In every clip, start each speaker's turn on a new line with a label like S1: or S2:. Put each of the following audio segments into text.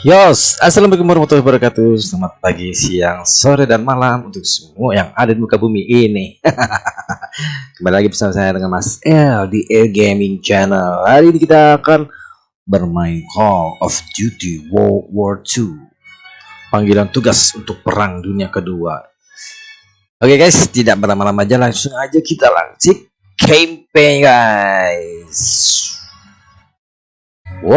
S1: Yos, Assalamualaikum warahmatullahi wabarakatuh. Selamat pagi, siang, sore, dan malam Untuk semua yang ada di muka bumi ini. Kembali lagi bersama saya dengan Mas L Di Air Gaming Channel. Hari ini kita akan bermain Call of Duty World War II Panggilan tugas untuk perang dunia kedua. Oke guys, tidak berlama-lama aja Langsung aja kita langsung campaign guys Oke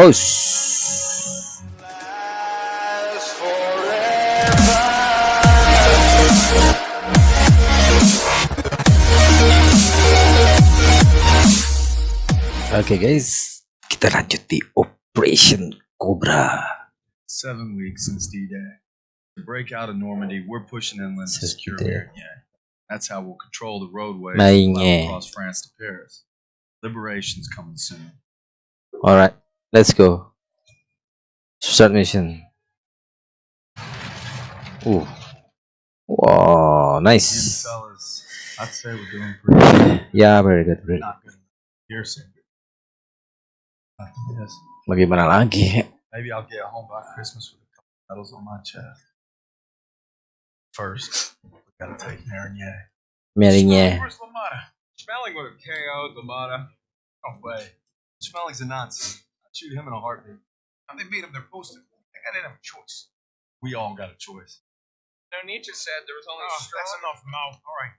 S1: okay, guys, kita lanjut di Operation Cobra.
S2: Seven weeks since D-Day. To break out of Normandy, we're pushing inland to secure Marigny. That's how we'll control the roadway across France to Paris. Liberation's coming soon.
S1: Alright, let's go. Start mission. Ooh. Wow, nice.
S2: I'd say we're doing pretty good.
S1: Yeah, very good. Very good.
S2: Piercing.
S1: Yes. Bagaimana lagi?
S2: Maybe I'll get home by Christmas with a couple medals on my chest. First, we gotta take Marigny.
S1: Marigny.
S2: Where's Lamada? Smelling would have KO'd Lamada. Oh, no way. Smelling's a Nazi. I'd shoot him in a heartbeat. And they made him their poster. They didn't have a choice. We all got a choice.
S3: No, Nietzsche said there was only ah,
S2: Oh,
S3: strong.
S2: that's enough, Mo. All right.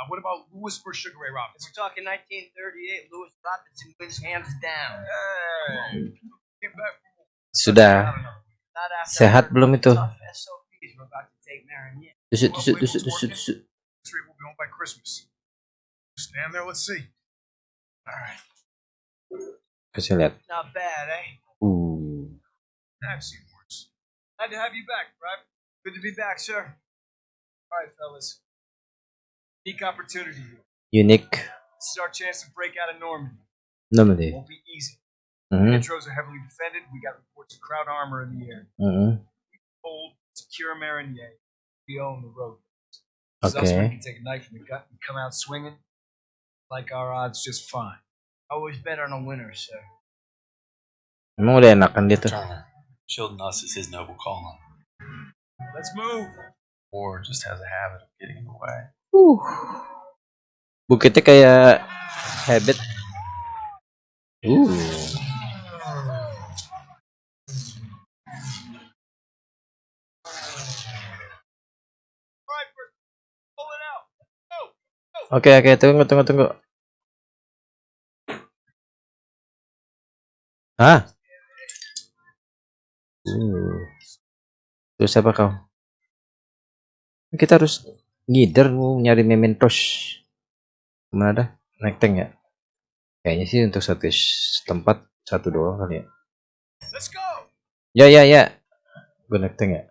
S2: Now, what about Louis versus Sugar Ray Robinson?
S3: We're talking 1938. Louis Robinson wins hands down.
S2: Hey. Back from
S1: Sudah.
S3: Not
S1: Sehat belum itu?
S3: tough SOPs we're about
S1: Tusuk, tusuk, tusuk, tusuk, tusuk.
S2: be home by Christmas. Stand there, let's see. All right.
S1: Lihat.
S3: Not bad, eh?
S1: Uh.
S2: I've seen worse. Glad to have you back, Private. Good to be back, sir. All right, fellas. Unique opportunity here.
S1: Unique.
S2: This is our chance to break out of Normandy.
S1: Normally.
S2: Won't be easy.
S1: Hmm.
S2: Intros are heavily defended. We got reports of crowd armor in the air.
S1: Hmm.
S2: Hold, secure Marigny. We own the road. This is us where
S1: Okay.
S2: we can take a knife in the gut and come out swinging. Like our odds just fine.
S3: Always bet on a winner, sir.
S1: Emang udah enakan dia tuh.
S4: Shielding us is his noble calling.
S2: Let's move.
S4: War just has a habit of getting in the way.
S1: Uh. Bukitnya kayak habit. Uh.
S2: Out. Go.
S1: Oke oke tunggu tunggu tunggu. Hah? Uh. Terus siapa kau? Kita harus ngider mau nyari mementos. Ke mana dah? Naik tank ya? Kayaknya sih untuk satu tempat satu doang kali ya.
S2: Let's go.
S1: Ya ya ya. Gue naik tank ya.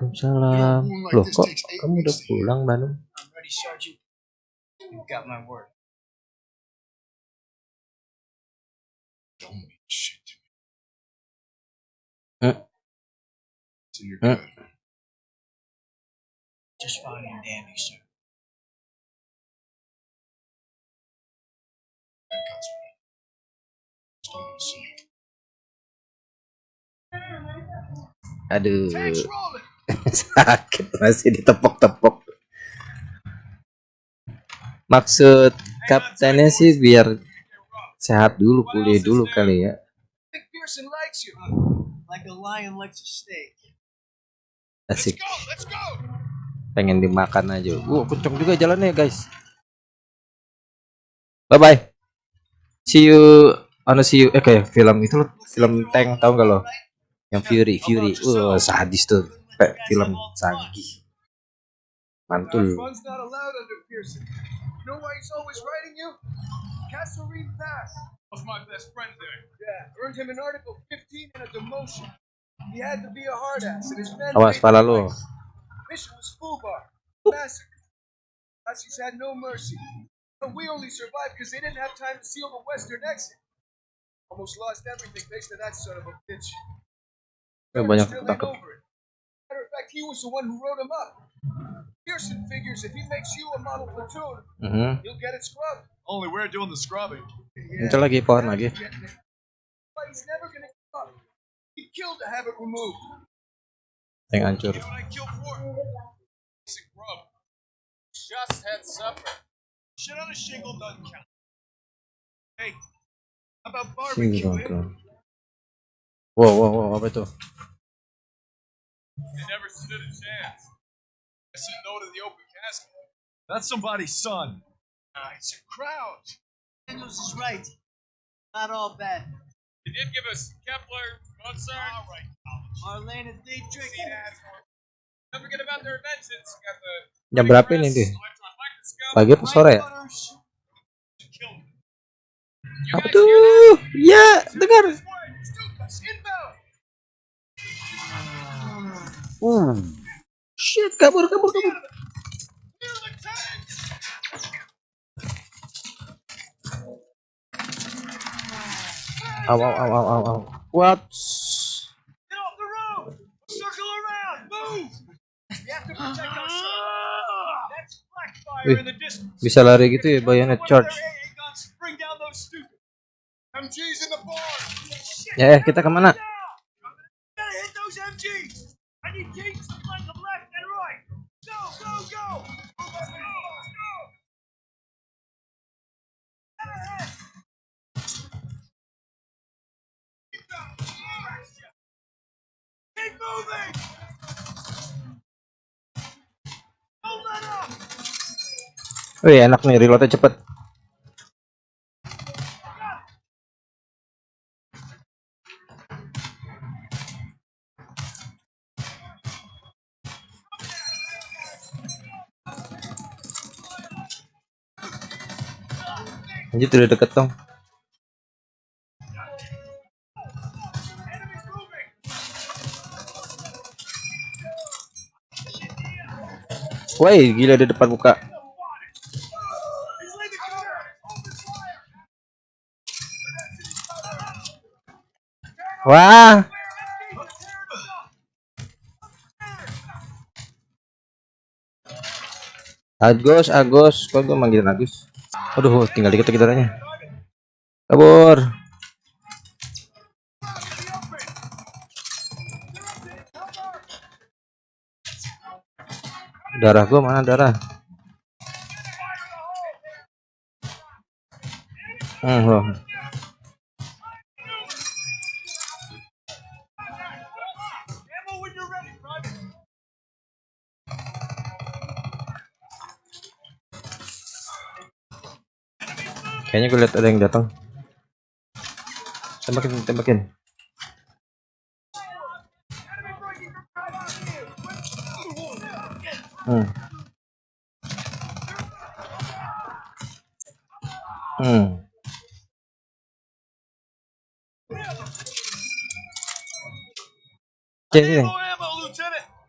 S1: Waalaikumsalam. Loh kok kamu udah pulang Bandung?
S3: I'm ready, Sergeant. You've got my word.
S2: Don't mean shit to me.
S1: Huh?
S2: So you're
S1: Huh?
S2: good.
S3: Just fine and dandy, sir.
S2: That cuts me. Just don't wanna see you.
S1: Aduh,
S2: Tanks rolling.
S1: sakit masih ditepok-tepok. Maksud kaptennya sih biar sehat dulu, pulih dulu kali ya. Asik, pengen dimakan aja. Uh, kenceng juga jalannya guys. Bye bye. See you, anu see you. Eh kayak film itu loh, film tank tahu gak lo? Yang Fury, Fury. Uh, sadis tuh. Kayak film Sagi. Mantul.
S2: Fun's not allowed under Pearson. You know why he's always writing you? Castlereagh Pass. Was my best friend there. Yeah, earned him an Article 15 and a demotion. He had to be a hard ass, and his men.
S1: Awas
S2: paid
S1: pala
S2: the
S1: lo.
S2: Mission was Fubar. Massacre. Nazis had no mercy. But we only survived because they didn't have time to seal the western exit. Almost lost everything thanks to that son of a bitch.
S1: Eh, banyak
S2: Still over it. Matter of
S5: fact, he was the one who wrote him up. Pearson figures if he makes you a model platoon,
S1: Mhm.
S5: you'll get it scrubbed.
S2: Only we're doing the scrubbing.
S1: Muncul lagi pohon lagi.
S5: But he's never gonna give up. He'd kill to have it removed.
S1: Yang hancur.
S2: You know what I kill for? Basic grub.
S5: Just had supper.
S2: Shit on a shingle doesn't count. Hey, how about barbecue?
S1: dong
S2: eh?
S1: tuh. Wow, wow, wow, apa itu?
S2: They never stood a chance. I said no to the open casket. That's somebody's son. Ah, it's a crowd.
S3: Daniels is right. Not all bad.
S2: They did give us Kepler, Mozart. All right,
S3: Marlene and Dietrich.
S2: Don't forget about their inventions. Got the
S1: Jam berapa ini dia?
S2: electron.
S1: Pagi apa sore ya?
S3: Lightrunners.
S2: Kill me.
S1: Apa tuh? Ya, dengar.
S5: Stukas!
S1: Uh. Shit, kabur, kabur, kabur. Aw, aw, aw, aw, aw, aw. What?
S2: Get off the road! Circle around! Move!
S5: We have to protect ourselves.
S2: That's black
S1: Wih,
S2: fire in the distance.
S1: Bisa lari gitu ya, bayonet charge. Ya, eh, kita
S2: ke mana?
S1: Wih, enak nih, reloadnya cepet. Lanjut udah deket dong. Woi, gila di depan buka. Wah, Agus, Agus, kok gue manggilin Agus? Aduh, tinggal dikit lagi darahnya. Kabur. Darah gua mana darah? Hmm. Kayaknya gue lihat ada yang datang. Tembakin, tembakin. Hmm. Hmm. Sini.
S2: Ammo, ammo, Lieutenant!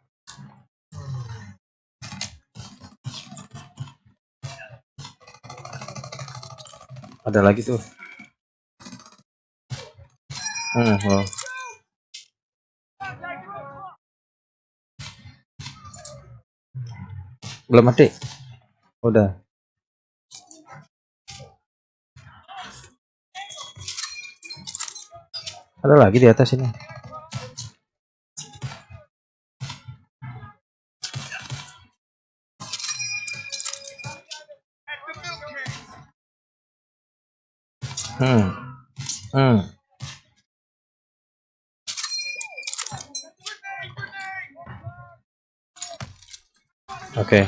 S1: Ada lagi tuh. Hmm, oh. Belum mati. Udah. Ada lagi di atas ini. Hmm. Hmm.
S2: Grenade, grenade!
S1: Oke.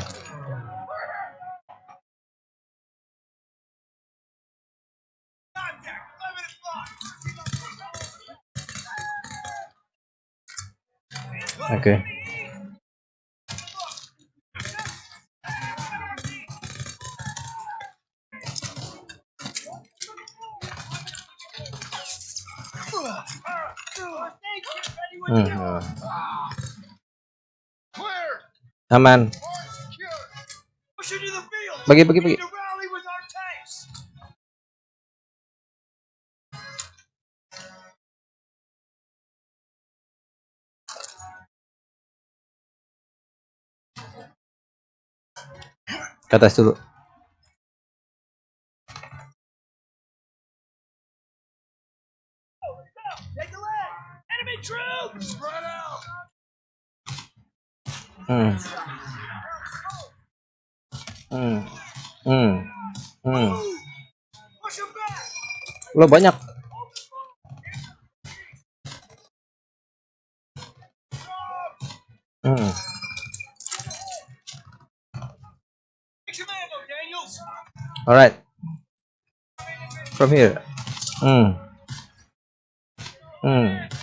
S2: Contact!
S1: Hmm.
S5: Ya.
S1: Aman. Bagi bagi bagi.
S2: Ke atas dulu. Ừ.
S1: Ừ. Ừ. Ừ.
S2: Lo banyak. Hmm.
S1: All
S2: right. From here. Hmm. Hmm.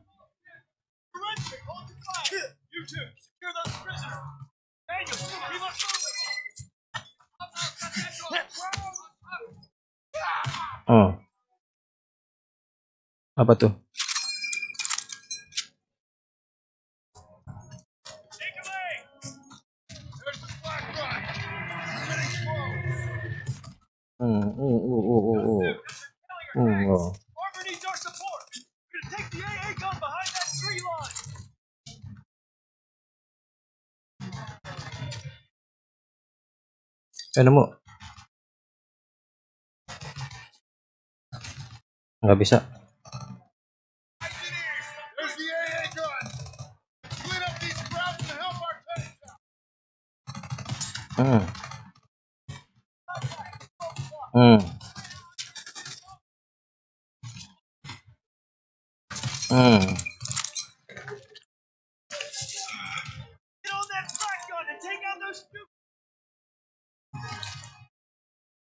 S2: apa tuh? Hmm, hmm, hmm, hmm oh. Eh, nemu. Nggak bisa. Hmm. Hmm. Hmm.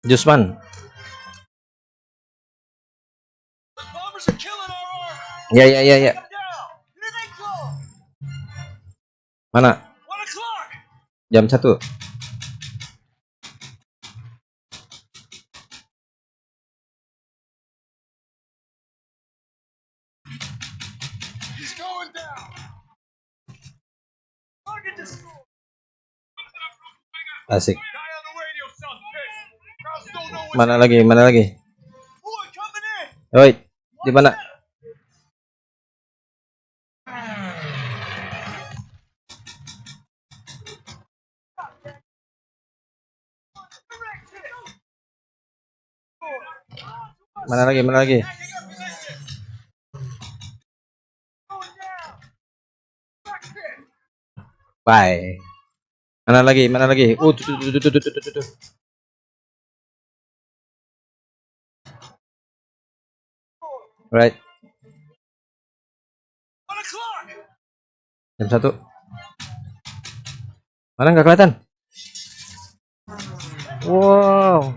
S2: Jusman. Ya ya ya ya. Mana? Jam satu.
S5: He's going down. Look at this. Asik.
S2: Mana lagi? Mana lagi? Oi, di mana? Mana lagi? Mana lagi? Bye. Mana lagi? Mana lagi? Oh, tuh, tuh, tuh, tuh, tuh, tuh, tuh. Right. Jam satu. Mana nggak kelihatan? Wow.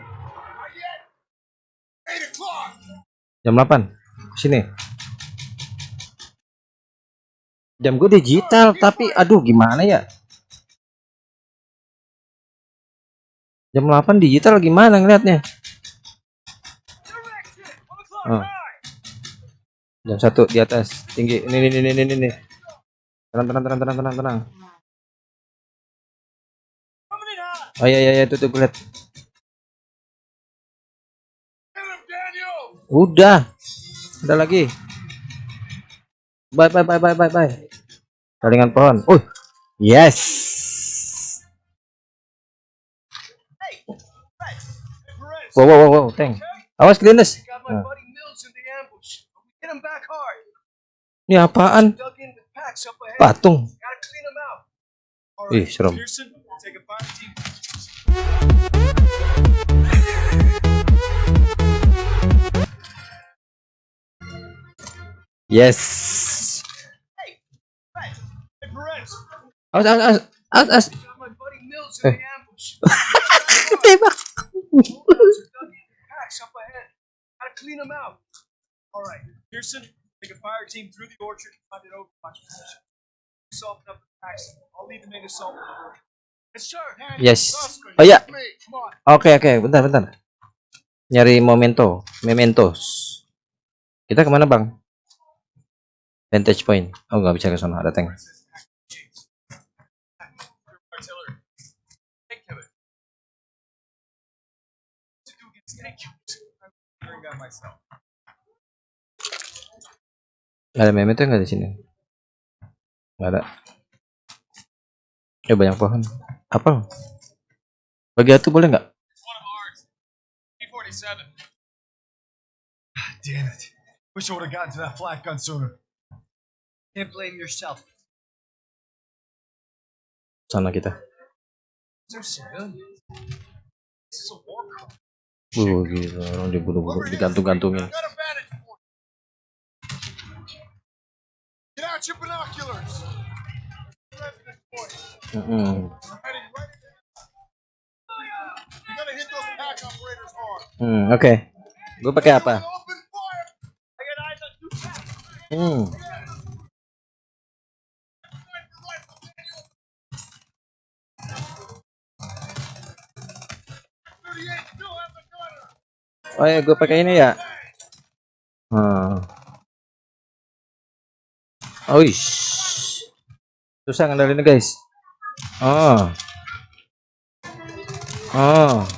S2: Jam 8 Sini. Jam gue digital, tapi aduh gimana ya? Jam 8 digital gimana ngeliatnya? Oh. Jam satu di atas, tinggi. Ini, ini, ini, ini, ini. Tenang, tenang, tenang, tenang, tenang, tenang. Oh iya, iya, iya, tutup
S5: Daniel.
S2: Udah. Ada lagi. Bye, bye, bye, bye, bye, bye saringan pohon. Uh yes. Wow wow wow, wow. tank awas
S5: Glenis
S2: ini apaan? Patung. Ih serem. Yes. Awas, awas, awas, awas, awas. Eh. Ketembak. Yes.
S1: Oh
S2: ya. Oke okay,
S1: oke, okay. bentar bentar. Nyari momento, mementos. Kita ke mana bang? Vantage point. Oh nggak bisa ke sana ada tank.
S2: Figuring that myself.
S1: Nggak ada di sini? Nggak ada. Ya banyak pohon. Apa? Bagi atu boleh nggak?
S2: It's one of ours. P-47. Damn it. Wish I would have gotten to that flat gun sooner.
S6: Can't blame yourself.
S1: Sana kita.
S2: They're civilians. This is a war crime.
S1: Uh, gila, orang dibunuh-bunuh, digantung-gantungin.
S2: Hard.
S1: Hmm, oke. Gue pakai apa?
S2: Open
S1: Oh ya, gue pakai ini ya. Hmm. Oh, ish. Susah ngandalinnya guys. Oh. Oh.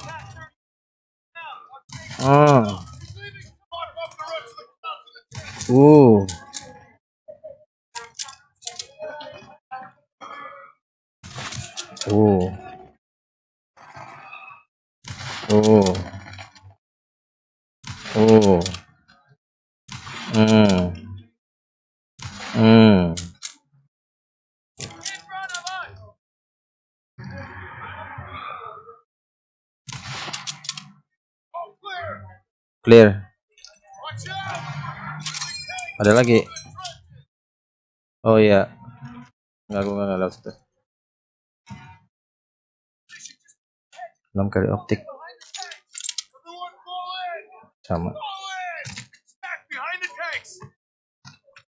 S1: Oh.
S2: He's leaving. Mark off the rest of the cops in the tank.
S1: Uh. Oh. Oh. Oh. Hmm. Hmm.
S2: Clear.
S1: Ada lagi. Oh iya. Enggak, gue nggak lewat situ. Enam kali optik. Sama.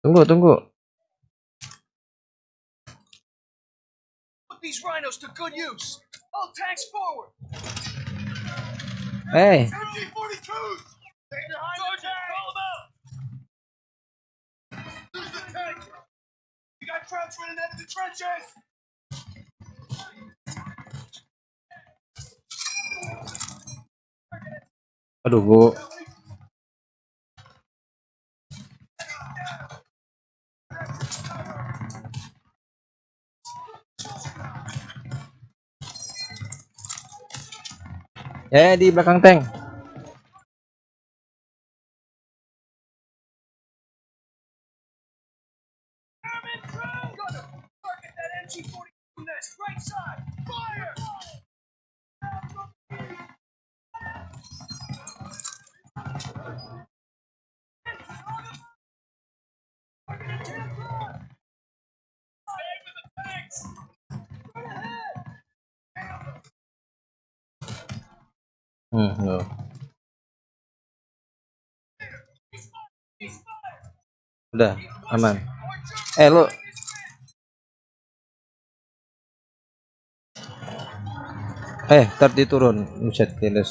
S1: Tunggu, tunggu.
S2: Put these rhinos to good use. All tanks forward.
S1: Eh,
S2: MG-42s. Stay behind the tank. Call them out. There's the tank. We got Crouch running out of the trenches.
S1: aduh, gua Eh, di belakang tank.
S2: Airman through. Gunner, target that MG-42 nest. Right side. Fire.
S1: Hmm, no. Udah, aman. Eh, lu Eh, ntar diturun. Buset, keles.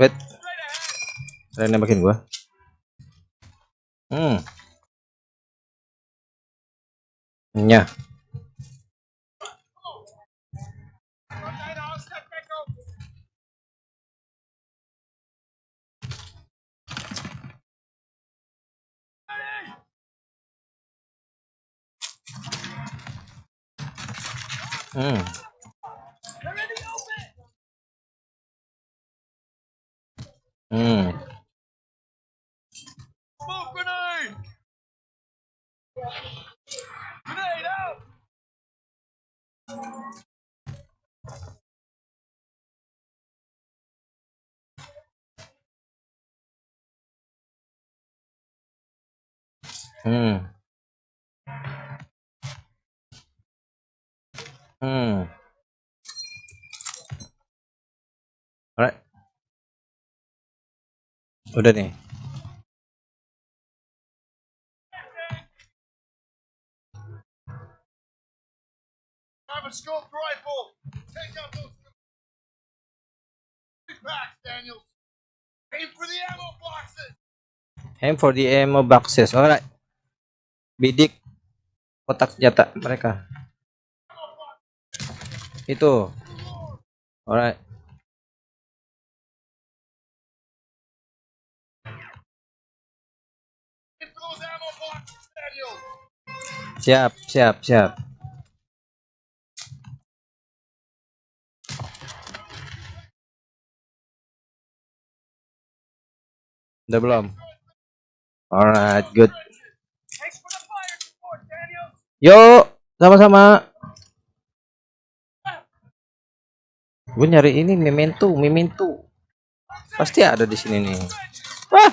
S1: wait. Ada nembakin gua? Hmm. Nya. Hmm. Hmm.
S2: Smoke grenade. Grenade out.
S1: Hmm. Hmm. Alright.
S5: Ammo boxes.
S1: Aim for the ammo boxes. Alright. Bidik kotak senjata mereka. Itu. Alright. Siap, siap, siap. Udah belum? Alright, good. Yuk, sama-sama. Gue nyari ini memento, memento. Pasti ada di sini nih. Wah,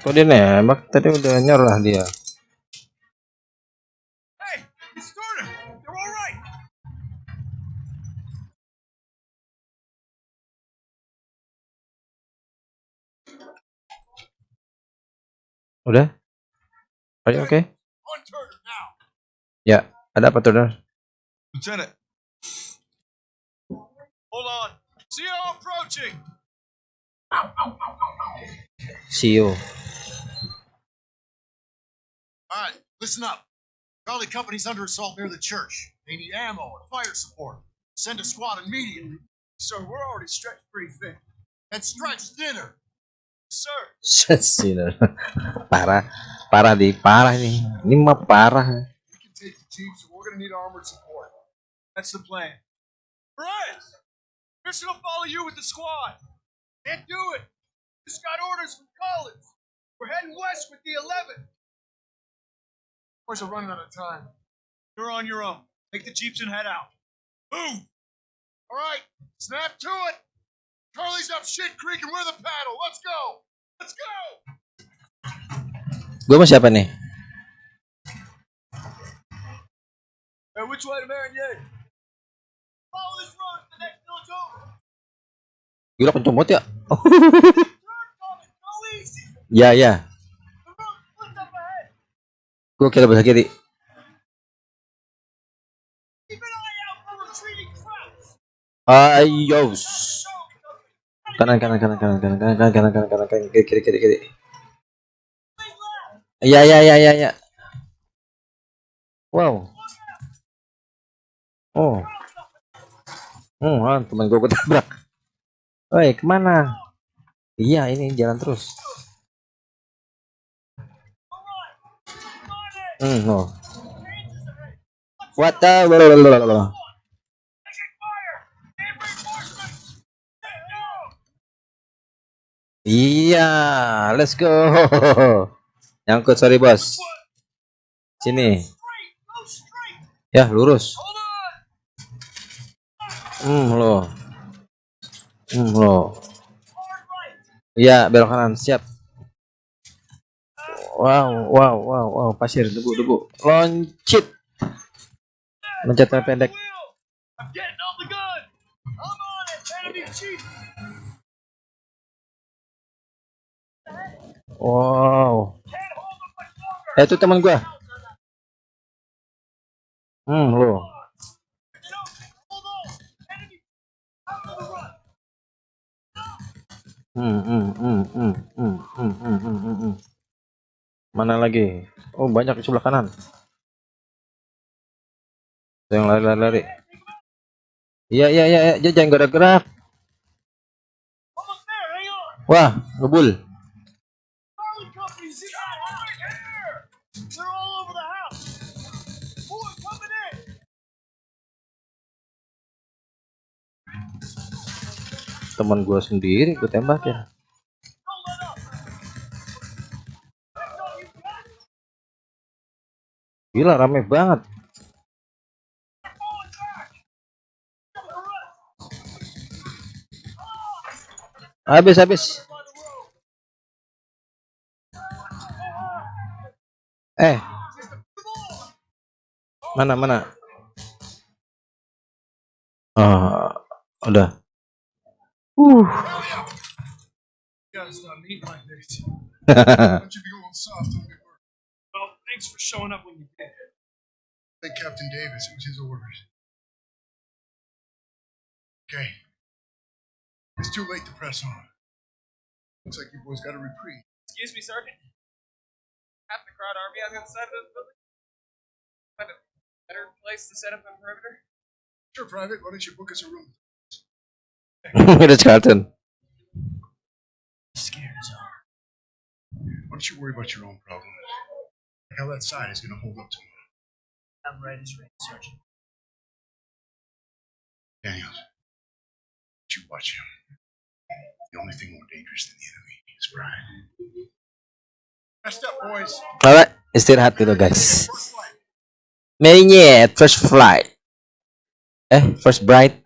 S1: Kok dia nembak? Tadi udah nyerah dia. Udah? Oke okay? Ya, ada apa Turner?
S2: Lieutenant.
S1: See you.
S5: All right, listen up. Charlie Company's under assault near the church. They need ammo and fire support. Send a squad immediately.
S2: Sir, we're already stretched pretty thin.
S5: And stretch thinner.
S2: Sir,
S1: Sinner. parah, parah di parah nih. Ini mah parah.
S5: We can take the jeeps, and we're gonna need armored support.
S2: that's the plan. Perez, Pearson will follow you with the squad.
S5: Can't do it. Just got orders from Collins. We're heading west with the 11. Boys are running out of time.
S2: You're on your own. Take the jeeps and head out. Move.
S5: All right, snap to it. Charlie's up shit creek and we're the paddle. Let's go. Let's go.
S1: Gue sama siapa nih? Gila ya?
S2: Go easy.
S1: ya ya.
S2: Ahead.
S1: Gue kira bahasa kiri. Ayo. Kanan kanan kanan kanan kanan kanan kanan kanan kanan kanan kanan kiri kiri kiri kiri. Ya ya ya ya ya. Wow. Oh. Hmm, ah, teman gue ketabrak. Woi, ke mana? Iya, ini jalan terus. Hmm, no. What the? Iya, let's go. Nyangkut, sorry bos. Sini. Ya, lurus. Hmm, loh. Hmm. Iya, belok kanan, siap. Wow, wow, wow, wow, pasir, debu, debu. Loncit. Loncatnya pendek. Wow. Eh, itu teman gua. Hmm, lo Hmm, hmm, hmm, hmm, hmm, hmm, hmm, hmm, hmm, hmm. Mana lagi? Oh, banyak di sebelah kanan. Yang lari, lari, lari. Iya, iya, iya. Dia jangan gerak-gerak. Wah, ngebul. teman gue sendiri gue tembak ya. Gila rame banget. Habis habis. Eh. Mana mana? Ah uh, udah.
S5: You gotta stop eating like this. Why don't you be going soft on?
S2: Well, thanks for showing up when you did.
S5: Thank Captain Davis. It was his orders. Okay. It's too late to press on. Looks like you boys got a reprieve.
S3: Excuse me, Sergeant. Half the crowd army on the other side of this building. Find a better place to set up a perimeter.
S5: Sure, Private. Why don't you book us a room?
S1: Udah Carlton.
S3: Scared zone.
S5: Why don't you worry about your own problems? Like how that side is going to hold up tomorrow.
S3: I'm right as rain, Sergeant.
S5: Daniels, you watch him. The only thing more dangerous than the enemy is pride. Messed up, boys.
S1: Alright, istirahat dulu guys.
S5: First flight.
S1: Mainnya first flight. Eh, first bright.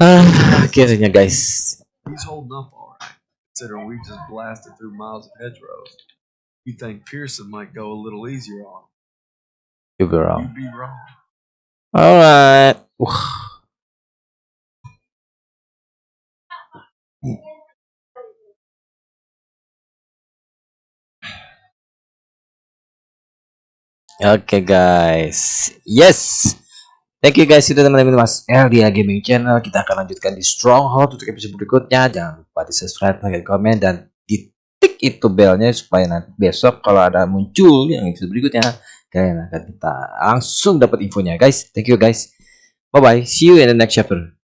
S4: Can't believe he's on site.
S1: Ah, akhirnya guys.
S4: He's holding up all right, considering we just blasted through miles of hedgerows. You think Pearson might go a little easier on him?
S1: You be wrong.
S4: You'd be wrong.
S1: Alright. okay, guys, yes. Thank you guys sudah teman-teman Mas LDA Gaming Channel. Kita akan lanjutkan di Stronghold untuk episode berikutnya. Jangan lupa di subscribe, like, komen, dan di tik itu belnya supaya nanti besok kalau ada muncul yang episode berikutnya kalian akan kita langsung dapat infonya guys. Thank you guys. Bye bye. See you in the next chapter.